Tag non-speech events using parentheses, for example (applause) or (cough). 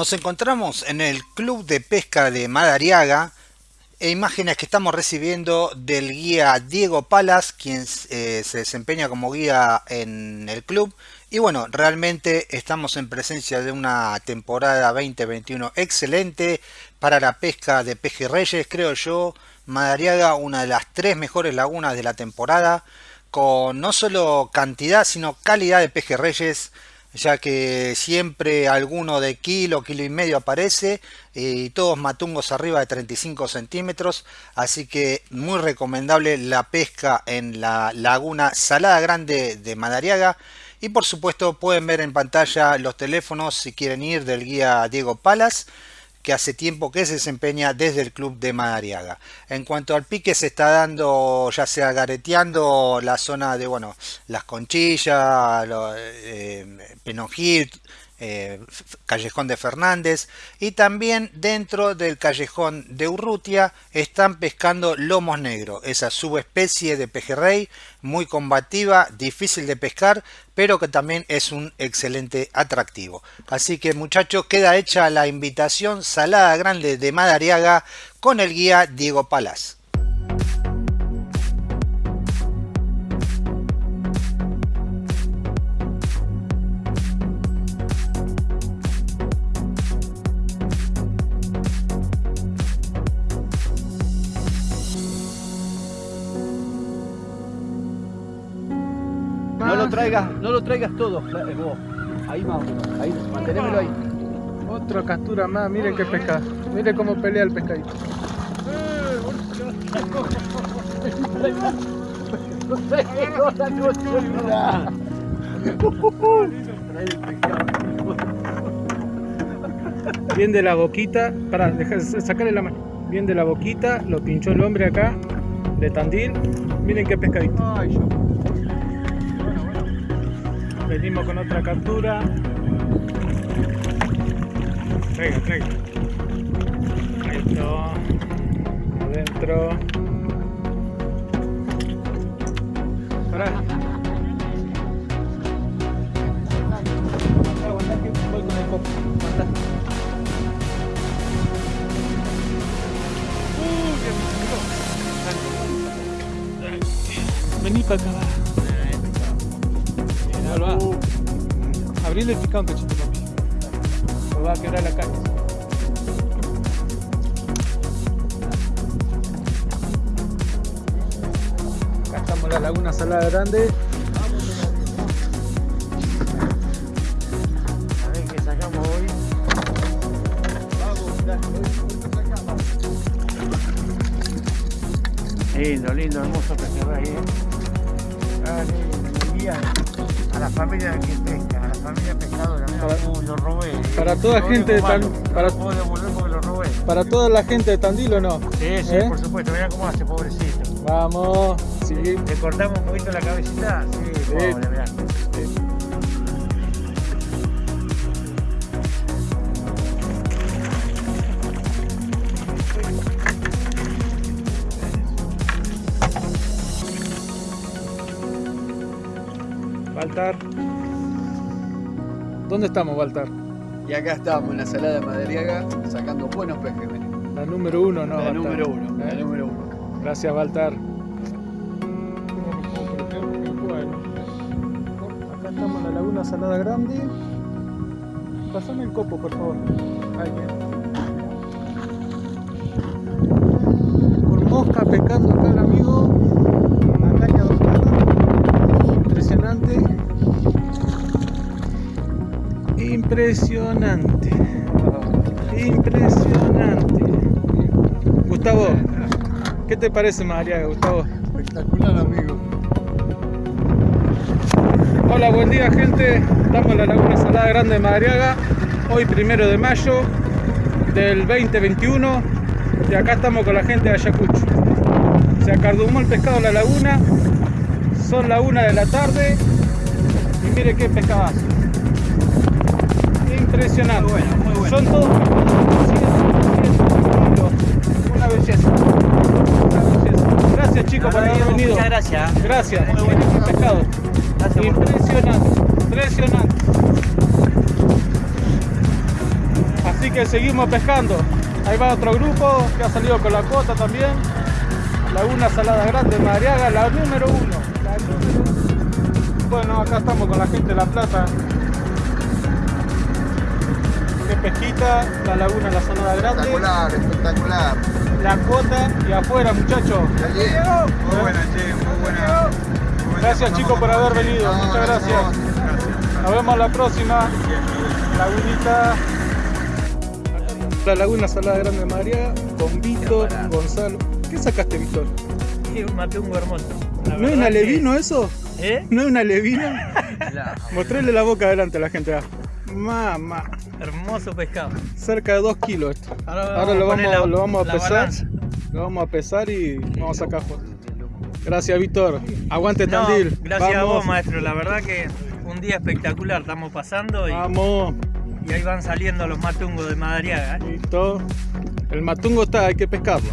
Nos encontramos en el Club de Pesca de Madariaga e imágenes que estamos recibiendo del guía Diego Palas, quien eh, se desempeña como guía en el club. Y bueno, realmente estamos en presencia de una temporada 2021 excelente para la pesca de pejerreyes, creo yo. Madariaga, una de las tres mejores lagunas de la temporada, con no solo cantidad, sino calidad de pejerreyes ya que siempre alguno de kilo, kilo y medio aparece y todos matungos arriba de 35 centímetros, así que muy recomendable la pesca en la laguna Salada Grande de Madariaga. Y por supuesto pueden ver en pantalla los teléfonos si quieren ir del guía Diego Palas que hace tiempo que se desempeña desde el club de Madariaga. En cuanto al pique se está dando ya sea gareteando la zona de bueno las conchillas, eh, Penongil, eh, Callejón de Fernández y también dentro del Callejón de Urrutia están pescando lomos negros, esa subespecie de pejerrey muy combativa, difícil de pescar, pero que también es un excelente atractivo. Así que muchachos, queda hecha la invitación Salada Grande de Madariaga con el guía Diego No lo traigas todo, eh, vos. Ahí más, ahí, mantenémelo ahí. Otra captura más, miren qué pesca, miren cómo pelea el pescadito. Bien de la boquita, para sacarle la mano. Bien de la boquita, lo pinchó el hombre acá, de Tandil. Miren qué pescadito. Venimos con otra captura. Traiga, traiga. Está. Adentro. Voy con el Vení para acá. Abrirle el cachito, papi. Me va a quebrar la carne. Acá estamos en la laguna salada grande. A ver qué sacamos hoy. Lindo, lindo, hermoso pejerrey, eh. Ah, a la familia que pesca, a la familia pescadora. Mira, lo robé. Para toda gente de Tandil. Para, lo robé. para toda la gente de Tandil o no? Sí, sí, ¿Eh? por supuesto. Mira cómo hace, pobrecito. Vamos. Sí. Le cortamos un poquito la cabecita. Sí, sí. pobre, mirá. Baltar. ¿Dónde estamos, Baltar? Y acá estamos en la salada de Madariaga sacando buenos pejes. La número uno, ¿no? La número uno, la número uno. Gracias, Baltar. Bueno, acá estamos en la laguna Salada Grande. Pasame el copo, por favor. Ahí, Impresionante. Impresionante. Gustavo, ¿qué te parece María, Gustavo? Espectacular, amigo. Hola, buen día, gente. Estamos en la Laguna Salada Grande de Madariaga. Hoy, primero de mayo del 2021. Y acá estamos con la gente de Ayacucho. Se acardumó el pescado en la laguna. Son la una de la tarde. Y mire qué pescadazo impresionante. Muy bueno, muy bueno. Son todos una belleza. Una belleza. Gracias chicos por haber venido. Muchas gracias. Gracias. Muy bueno. pescado. Gracias impresionante. Impresionante. Así que seguimos pescando. Ahí va otro grupo que ha salido con la cuota también. Laguna Salada Grande, Madariaga, la número uno. La número uno. Bueno, acá estamos con la gente de La Plata. Pesquita, la laguna La Salada Grande. Espectacular, espectacular. La cuota y afuera, muchachos. Allí. Muy buena, che, muy buena. Muy buena. Gracias chicos por haber venido. No, Muchas gracias. Nos vemos la próxima. Lagunita. La Laguna Salada Grande de Madariaga con Víctor Gonzalo. ¿Qué sacaste, Víctor? Sí, un matungo hermoso. La ¿No es verdad un que- alevino eso? ¿Eh? ¿No es un alevino? (laughs) Mostrarle la boca adelante a la gente. Mamá, hermoso pescado. cerca de 2 kilos esto. Ahora, Ahora lo vamos, la- lo vamos a pesar. balanza. Lo vamos a pesar y vamos a sacar fotos. Gracias, Víctor. Aguante No, Tandil. gracias a vos, maestro. La verdad que un día espectacular estamos pasando y, Vamos. y ahí van saliendo los matungos de Madariaga. ¿eh? Listo. El matungo está, hay que pescarlo.